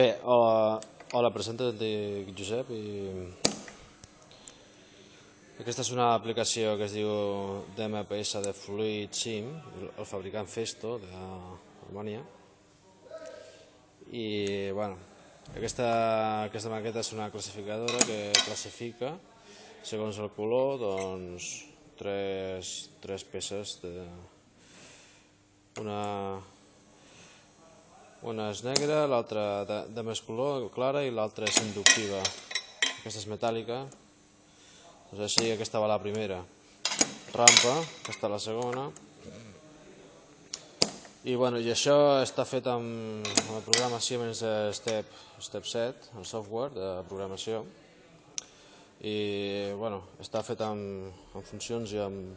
Bé, hola, hola presento dic Josep i aquesta és una aplicació que es diu DMPS de Fluid Sim, el fabricant Festo d'Alemanya i bueno, aquesta, aquesta maqueta és una classificadora que classifica segons el color doncs tres, tres peces de una una és negra, l'altra de, de més color, clara, i l'altra és inductiva. Aquesta és metàl·lica. Doncs així, aquesta va la primera. Rampa, aquesta la segona. I, bueno, i això està fet amb, amb el programa Siemens Step, Step 7, el software de programació. I, bueno, està fet amb, amb funcions i amb,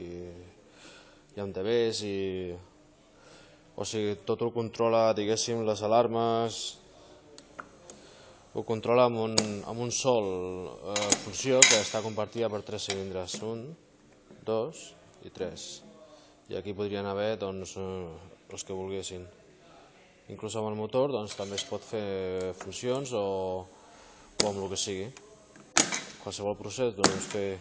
i, i amb DBs i o sigui, tot ho controla, diguéssim, les alarmes, ho controla amb un, amb un sol eh, funció que està compartida per tres cilindres, un, dos i tres. I aquí podrien haver doncs, eh, els que volguessin. Inclús amb el motor doncs, també es pot fer funcions o, o amb el que sigui. Qualsevol procés, doncs, que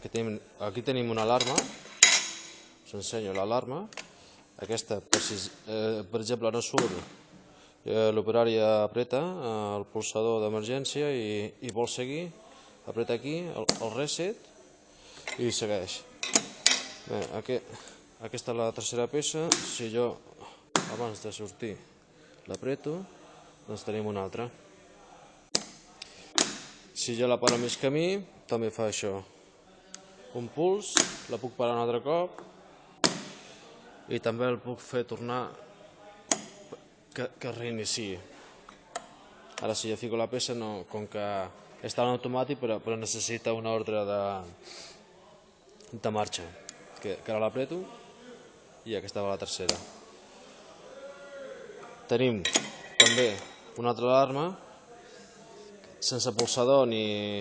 aquí tenim, aquí tenim una alarma, us ensenyo l'alarma, aquesta, per, eh, per exemple, no surt, eh, l'operari apreta eh, el pulsador d'emergència i, i vol seguir, apreta aquí el, el reset i segueix. Bé, aquest, aquesta és la tercera peça, si jo abans de sortir l'apreto, doncs tenim una altra. Si jo la paro mig camí, també fa això. Un puls, la puc parar un altre cop, i també el puc fer tornar que, que reinici. Ara si jo fico la peça, no, com que està en automàtic però, però necessita una ordre de, de marxa, que, que ara l'apreto i aquesta va la tercera. Tenim també una altra alarma sense pulsador ni,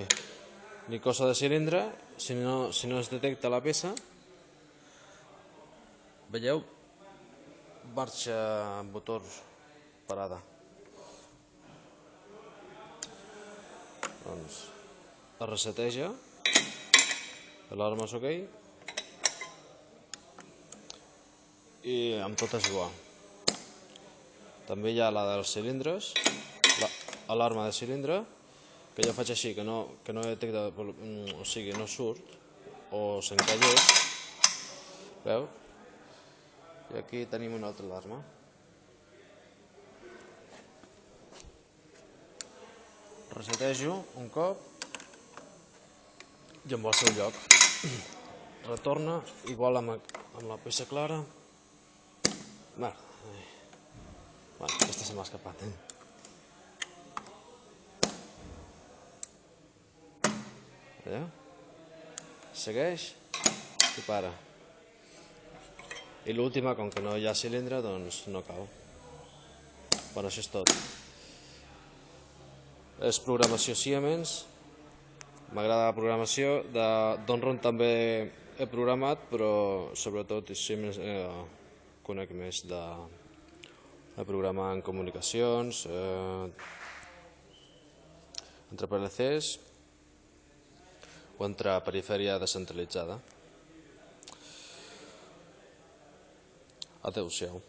ni cosa de cilindre, si no, si no es detecta la peça Veieu? Marxa motor parada. Doncs es reseteja, l'alarma és ok, i amb tot és igual. També hi ha la dels cilindres, l'alarma de cilindre, que jo faig així, que no, que no detecta, o sigui, no surt, o s'encallés, veu? I aquí tenim una altra alarma. Resetejo un cop i amb el seu lloc. Retorna, igual amb, amb la peça clara. Bueno, bueno aquesta se m'ha escapat. Eh? Veieu? Segueix i para. I l'última, com que no hi ha cilindre, doncs no cau. Bueno, això és tot. És programació Siemens. M'agrada la programació. De Donron també he programat, però sobretot Siemens eh, conec més de, de programar en comunicacions, eh, entre PLCs o entre perifèria descentralitzada. até o céu.